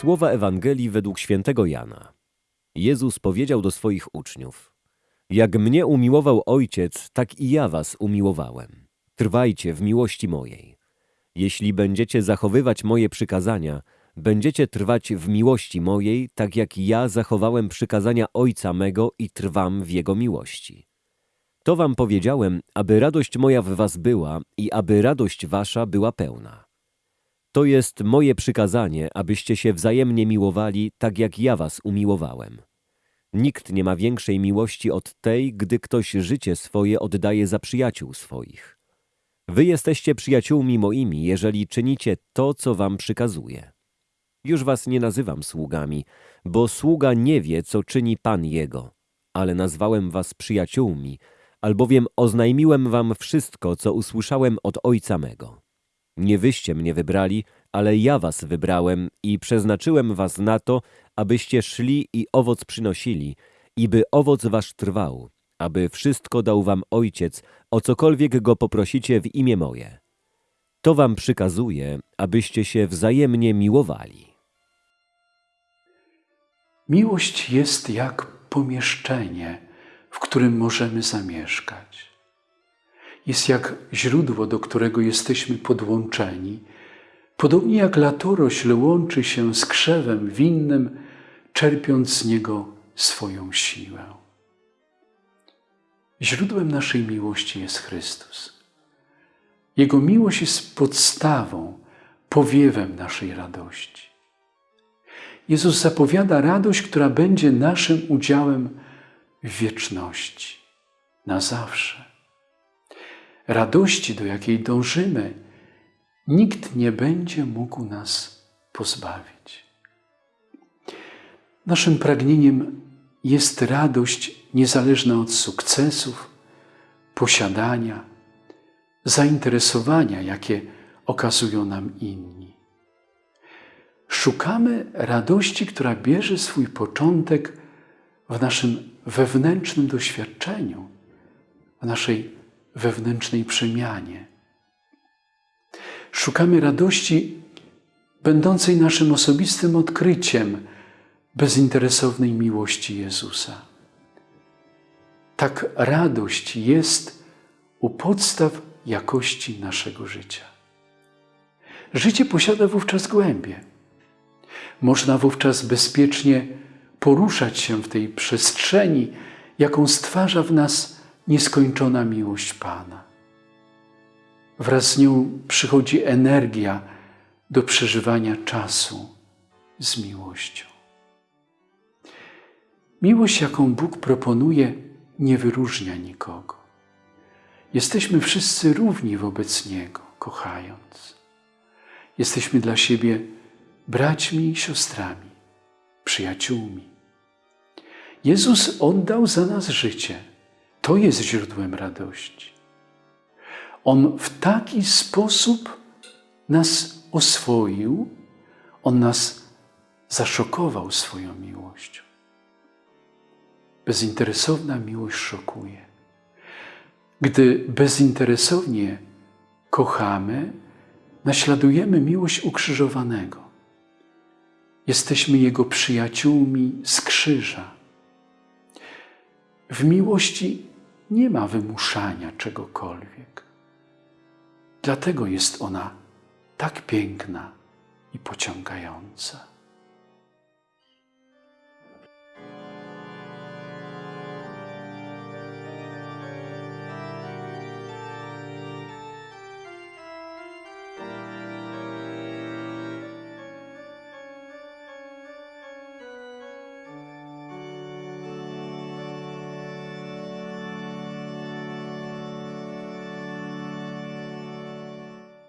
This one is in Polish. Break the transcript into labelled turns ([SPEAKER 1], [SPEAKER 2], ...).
[SPEAKER 1] Słowa Ewangelii według świętego Jana. Jezus powiedział do swoich uczniów: Jak mnie umiłował Ojciec, tak i ja was umiłowałem. Trwajcie w miłości mojej. Jeśli będziecie zachowywać moje przykazania, będziecie trwać w miłości mojej, tak jak ja zachowałem przykazania Ojca mego i trwam w jego miłości. To wam powiedziałem, aby radość moja w was była i aby radość wasza była pełna. To jest moje przykazanie, abyście się wzajemnie miłowali, tak jak ja was umiłowałem. Nikt nie ma większej miłości od tej, gdy ktoś życie swoje oddaje za przyjaciół swoich. Wy jesteście przyjaciółmi moimi, jeżeli czynicie to, co wam przykazuję. Już was nie nazywam sługami, bo sługa nie wie, co czyni Pan jego, ale nazwałem was przyjaciółmi, albowiem oznajmiłem wam wszystko, co usłyszałem od Ojca mego. Nie wyście mnie wybrali, ale ja was wybrałem i przeznaczyłem was na to, abyście szli i owoc przynosili, i by owoc wasz trwał, aby wszystko dał wam Ojciec, o cokolwiek go poprosicie w imię moje. To wam przykazuję, abyście się wzajemnie miłowali.
[SPEAKER 2] Miłość jest jak pomieszczenie, w którym możemy zamieszkać. Jest jak źródło, do którego jesteśmy podłączeni, podobnie jak latorośl łączy się z krzewem winnym, czerpiąc z niego swoją siłę. Źródłem naszej miłości jest Chrystus. Jego miłość jest podstawą, powiewem naszej radości. Jezus zapowiada radość, która będzie naszym udziałem w wieczności, na zawsze. Radości, do jakiej dążymy, nikt nie będzie mógł nas pozbawić. Naszym pragnieniem jest radość niezależna od sukcesów, posiadania, zainteresowania, jakie okazują nam inni. Szukamy radości, która bierze swój początek w naszym wewnętrznym doświadczeniu, w naszej wewnętrznej przemianie. Szukamy radości będącej naszym osobistym odkryciem bezinteresownej miłości Jezusa. Tak radość jest u podstaw jakości naszego życia. Życie posiada wówczas głębię. Można wówczas bezpiecznie poruszać się w tej przestrzeni, jaką stwarza w nas nieskończona miłość Pana. Wraz z nią przychodzi energia do przeżywania czasu z miłością. Miłość, jaką Bóg proponuje, nie wyróżnia nikogo. Jesteśmy wszyscy równi wobec Niego, kochając. Jesteśmy dla siebie braćmi i siostrami, przyjaciółmi. Jezus oddał za nas życie. To jest źródłem radości. On w taki sposób nas oswoił, On nas zaszokował swoją miłością. Bezinteresowna miłość szokuje. Gdy bezinteresownie kochamy, naśladujemy miłość ukrzyżowanego. Jesteśmy Jego przyjaciółmi z krzyża. W miłości nie ma wymuszania czegokolwiek. Dlatego jest ona tak piękna i pociągająca.